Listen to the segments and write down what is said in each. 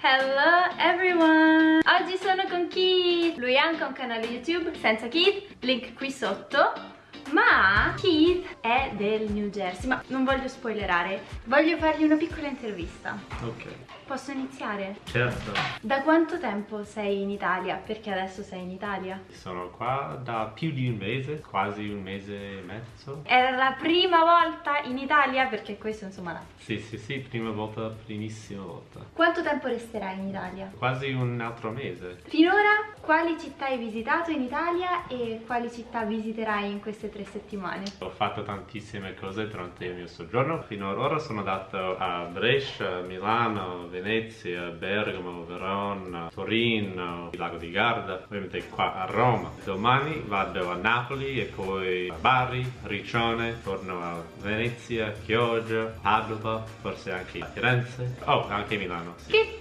Hello everyone! Oggi sono con Keith! Lui ha anche un canale YouTube senza Keith, link qui sotto. Ma Keith è del New Jersey, ma non voglio spoilerare, voglio fargli una piccola intervista. Ok, Posso iniziare? certo. Da quanto tempo sei in Italia? Perché adesso sei in Italia? Sono qua da più di un mese, quasi un mese e mezzo. Era la prima volta in Italia? Perché questo insomma... Sì, sì, sì, prima volta, primissima volta. Quanto tempo resterai in Italia? Quasi un altro mese. Finora quali città hai visitato in Italia e quali città visiterai in queste tre settimane? Ho fatto tantissime cose durante il mio soggiorno. Fino ad ora sono andato a Brescia, Milano, Venezia, Bergamo, Verona, Torino, il lago di Garda, ovviamente qua a Roma. Domani vado a Napoli e poi a Bari, Riccione, torno a Venezia, Chioggia, Padova, forse anche a Firenze. Oh, anche Milano, sì. Che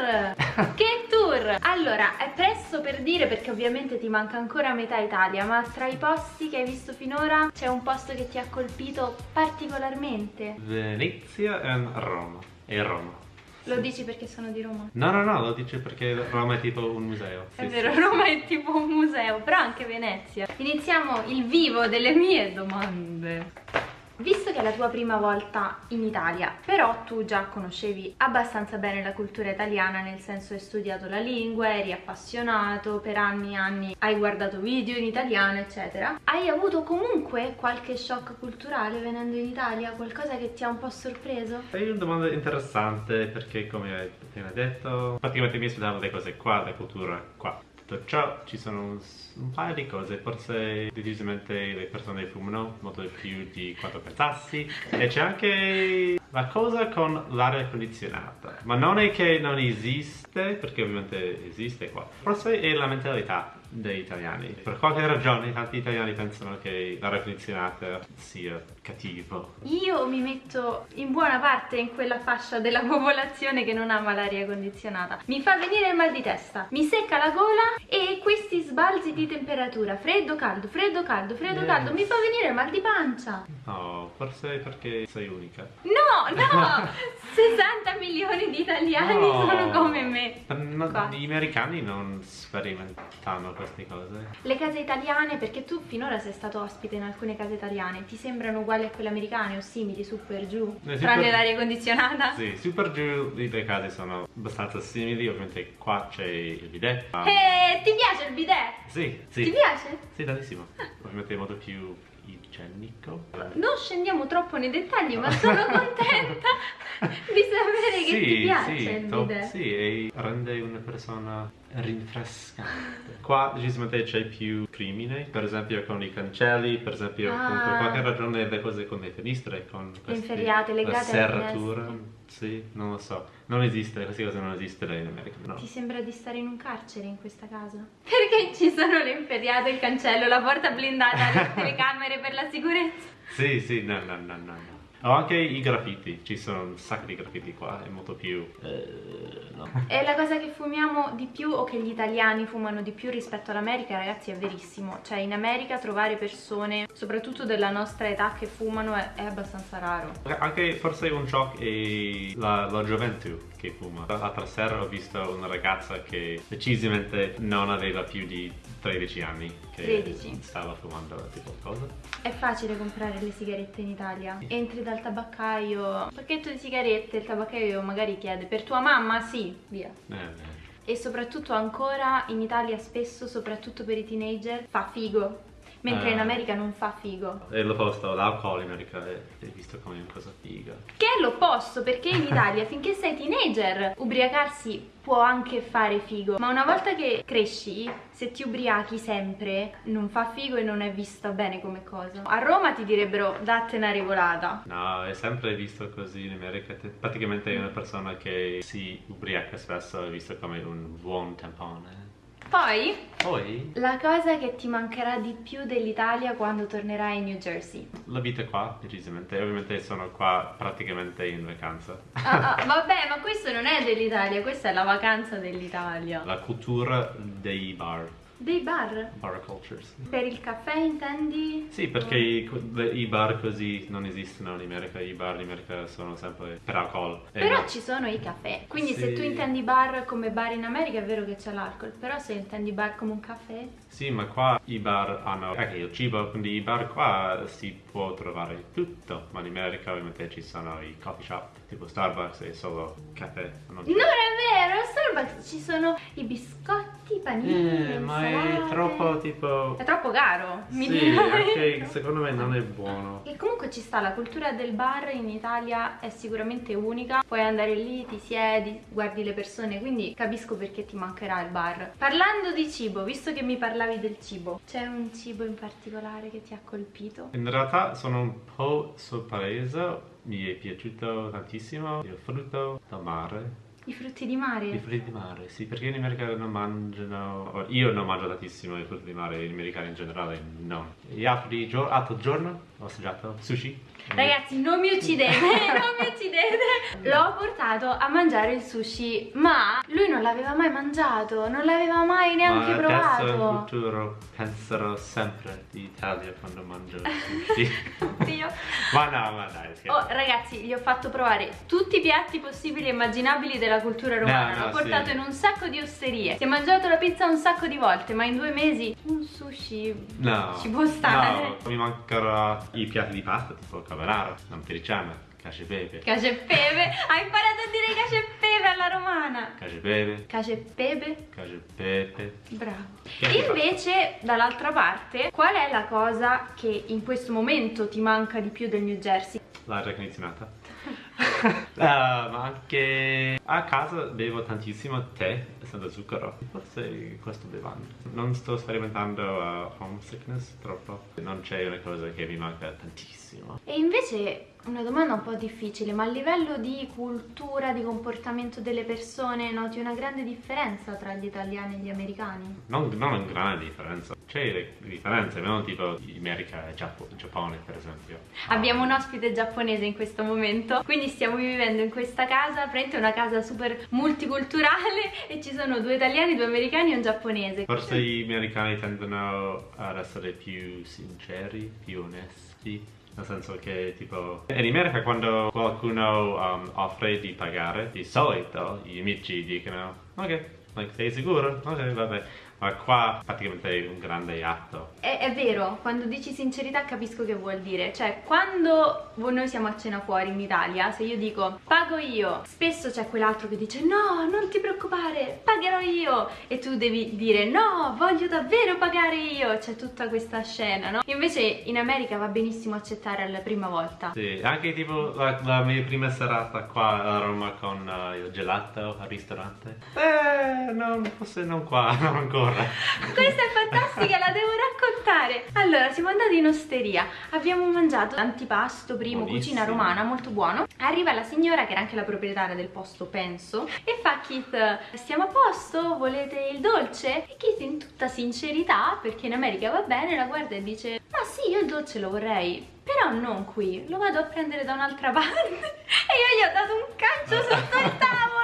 tour! che tour! Allora, è presto per dire perché ovviamente ti manca ancora metà Italia, ma tra i posti che hai visto finora c'è un posto che ti ha colpito particolarmente? Venezia e Roma. E Roma. Lo dici perché sono di Roma? No, no, no, lo dice perché Roma è tipo un museo. È Sì, vero, sì. Roma è tipo un museo, però anche Venezia. Iniziamo il vivo delle mie domande. Visto che è la tua prima volta in Italia, però tu già conoscevi abbastanza bene la cultura italiana, nel senso hai studiato la lingua, eri appassionato, per anni e anni hai guardato video in italiano, eccetera. Hai avuto comunque qualche shock culturale venendo in Italia? Qualcosa che ti ha un po' sorpreso? È una domanda interessante perché come hai appena detto, praticamente mi aspettavo le cose qua, la cultura qua. Tutto ciò ci sono un, un paio di cose, forse decisamente le persone fumano molto più di quanto pensassi. E c'è anche la cosa con l'aria condizionata, ma non è che non esiste, perché ovviamente esiste qua, forse è la mentalità degli italiani. Per qualche ragione tanti italiani pensano che l'aria condizionata sia cattivo. Io mi metto in buona parte in quella fascia della popolazione che non ama l'aria condizionata. Mi fa venire il mal di testa, mi secca la gola e questi sbalzi di temperatura, freddo, caldo, freddo, caldo, freddo, Yes. caldo, mi fa venire il mal di pancia. No, forse perché sei unica. No, no! 60 milioni di italiani No. sono come me. No, Qua. gli americani non sperimentano queste cose. Le case italiane, perché tu finora sei stato ospite in alcune case italiane, ti sembrano uguali a quelle americane o simili, su per giù? Eh, sì, tranne per- l'aria condizionata? Sì, super giù le case sono abbastanza simili, ovviamente qua c'è il bidet. Ah, E ti piace il bidet? Sì, sì. Ti piace? Sì, tantissimo. Ovviamente è molto più igienico. Non scendiamo troppo nei dettagli, ma sono contenta di sapere che ti piace il top- bidet. sì, e rende una persona rinfrescante. Qua decisamente c'è più crimine, per esempio con i cancelli, per esempio con Ah. per qualche ragione le cose con le finestre, con questi- inferriate, legate la serratura. Sì, non lo so. Non esiste, queste cose non esistono in America, no. Ti sembra di stare in un carcere in questa casa? Perché ci sono le inferriate, il cancello, la porta blindata, le telecamere per la sicurezza? Sì, sì, no, no, no, no. no. Ho anche i graffiti, ci sono un sacco di graffiti qua, è molto più... eh, no. E la cosa che fumiamo di più o che gli italiani fumano di più rispetto all'America, ragazzi, è verissimo. Cioè, in America trovare persone, soprattutto della nostra età, che fumano è, è abbastanza raro. Anche forse un shock è la, la gioventù che fuma. L'altra sera ho visto una ragazza che decisamente non aveva più di 13 anni che 13. stava fumando tipo cosa. È facile comprare le sigarette in Italia. Entri dal tabaccaio, un pacchetto di sigarette, il tabaccaio magari chiede per tua mamma? Sì, via. Eh, eh. E soprattutto ancora in Italia spesso, soprattutto per i teenager, fa figo. Mentre Ah. in America non fa figo. E l'opposto, l'alcol in America è, è visto come una cosa figa. Che è l'opposto, perché in Italia finché sei teenager ubriacarsi può anche fare figo. Ma una volta che cresci, se ti ubriachi sempre, non fa figo e non è vista bene come cosa. A Roma ti direbbero datte una regolata. No, è sempre visto così in America. Te- Praticamente una persona che si ubriaca spesso è visto come un buon tampone. Poi, Poi la cosa che ti mancherà di più dell'Italia quando tornerai in New Jersey. la vita qua, decisamente. Ovviamente sono qua praticamente in vacanza. Ah, ah, vabbè, ma questo non è dell'Italia, questa è la vacanza dell'Italia. La cultura dei bar. Dei bar? Bar cultures. Per il caffè intendi? Sì, perché i, i bar così non esistono in America, i bar in America sono sempre per alcol. Però no- ci sono i caffè, quindi se Sì. tu intendi bar come bar in America è vero che c'è l'alcol, però se intendi bar come un caffè... Sì, ma qua i bar hanno anche il cibo, quindi i bar qua si può trovare tutto, ma in America ovviamente ci sono i coffee shop, tipo Starbucks e solo caffè. Non Non è vero, a Starbucks ci sono i biscotti, i panini, Eh, ma è troppo tipo... È troppo caro, mi Sì, dirai. secondo me non è buono. E comunque ci sta, la cultura del bar in Italia è sicuramente unica. Puoi andare lì, ti siedi, guardi le persone, quindi capisco perché ti mancherà il bar. Parlando di cibo, visto che mi parlavi del cibo, c'è un cibo in particolare che ti ha colpito? In realtà sono un po' sorpreso, mi è piaciuto tantissimo il frutto del mare. I frutti di mare? I frutti di mare, sì, perché in America non mangiano, io non mangio tantissimo i frutti di mare, gli americani in generale no. Gli altri gio- altro giorno ho assaggiato sushi. Ragazzi, non mi uccidete, non mi uccidete. L'ho portato a mangiare il sushi, ma lui non l'aveva mai mangiato, non l'aveva mai neanche Ma adesso in provato. futuro penserò sempre di Italia quando mangio il sushi. Oddio. ma no, ma dai, scherzo. Oh, ragazzi, gli ho fatto provare tutti i piatti possibili e immaginabili della cultura romana. No, no, L'ho portato sì. in un sacco di osterie. Si è mangiato la pizza un sacco di volte, ma in due mesi un sushi No, ci può stare. no, mi mancano i piatti di pasta tipo carbonara, amatriciana, cacio e pepe, Cacio e pepe. Hai imparato a dire cacio e pepe alla romana. cacio e pepe, Cacio e pepe. cacio e pepe. Bravo. Invece, dall'altra parte, qual è la cosa che in questo momento ti manca di più del New Jersey? L'aria condizionata. Ah, ma anche a casa bevo tantissimo tè senza zucchero. Forse questo bevando. Non sto sperimentando uh, homesickness troppo. Non c'è una cosa che mi manca tantissimo. E invece una domanda un po' difficile, ma a livello di cultura, di comportamento delle persone, noti una grande differenza tra gli italiani e gli americani? Non, non una grande differenza. C'è le differenze, non tipo America e Giappo- Giappone per esempio. Abbiamo un ospite giapponese in questo momento, quindi stiamo vivendo in questa casa, praticamente una casa super multiculturale e ci sono due italiani, due americani e un giapponese. Forse gli americani tendono ad essere più sinceri, più onesti. Nel senso che tipo in America quando qualcuno um, offre di pagare, di solito gli amici dicono ok, like, sei sicuro? Ok, vabbè. Ma qua praticamente è un grande atto. È, è vero, quando dici sincerità capisco che vuol dire, cioè quando noi siamo a cena fuori in Italia, se io dico pago io, spesso c'è quell'altro che dice no, non ti preoccupare, pagherò io e tu devi dire no, voglio davvero pagare io, c'è tutta questa scena, no? Invece in America va benissimo accettare alla prima volta. Sì, anche tipo la, la mia prima serata qua a Roma con uh, il gelato al ristorante. Eh, non, forse non qua, non ancora. Questa è fantastica, la devo raccontare. Allora, siamo andati in osteria, abbiamo mangiato antipasto, primo, Buonissimo. cucina romana, molto buono. Arriva la signora, che era anche la proprietaria del posto, penso, e fa Keith, stiamo a posto? Volete il dolce? E Keith in tutta sincerità, perché in America va bene, la guarda e dice, ma sì, io il dolce lo vorrei, però non qui, lo vado a prendere da un'altra parte. E io gli ho dato un calcio sotto il tavolo.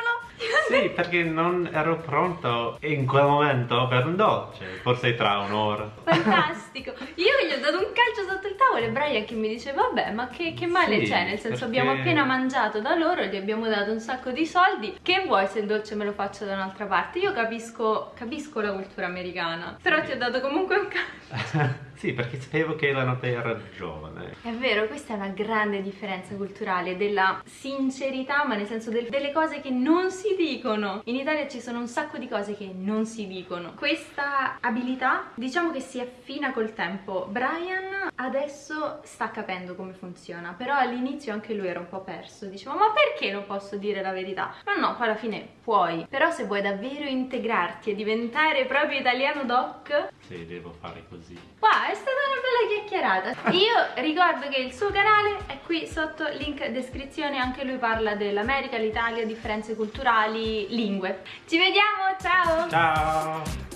Sì, perché non ero pronto in quel momento per un dolce, forse tra un'ora. Fantastico! Io gli ho dato un calcio sotto il tavolo e Brian che mi dice vabbè ma che, che male Sì, c'è? Nel senso perché- abbiamo appena mangiato da loro, gli abbiamo dato un sacco di soldi, che vuoi se il dolce me lo faccio da un'altra parte? Io capisco, capisco la cultura americana, però ti ho dato comunque un calcio. sì, perché sapevo che la notte era giovane. È vero, questa è una grande differenza culturale della sincerità, ma nel senso del- delle cose che non si dicono. In Italia ci sono un sacco di cose che non si dicono. Questa abilità, diciamo che si affina col tempo. Brian adesso sta capendo come funziona, però all'inizio anche lui era un po' perso. Diceva, ma perché non posso dire la verità? Ma no, poi alla fine puoi. Però se vuoi davvero integrarti e diventare proprio italiano doc, Sì, devo fare così. Wow, è stata una bella chiacchierata. Io ricordo che il suo canale è qui sotto, link descrizione, anche lui parla dell'America, l'Italia, differenze culturali, lingue. Ci vediamo, ciao! Ciao!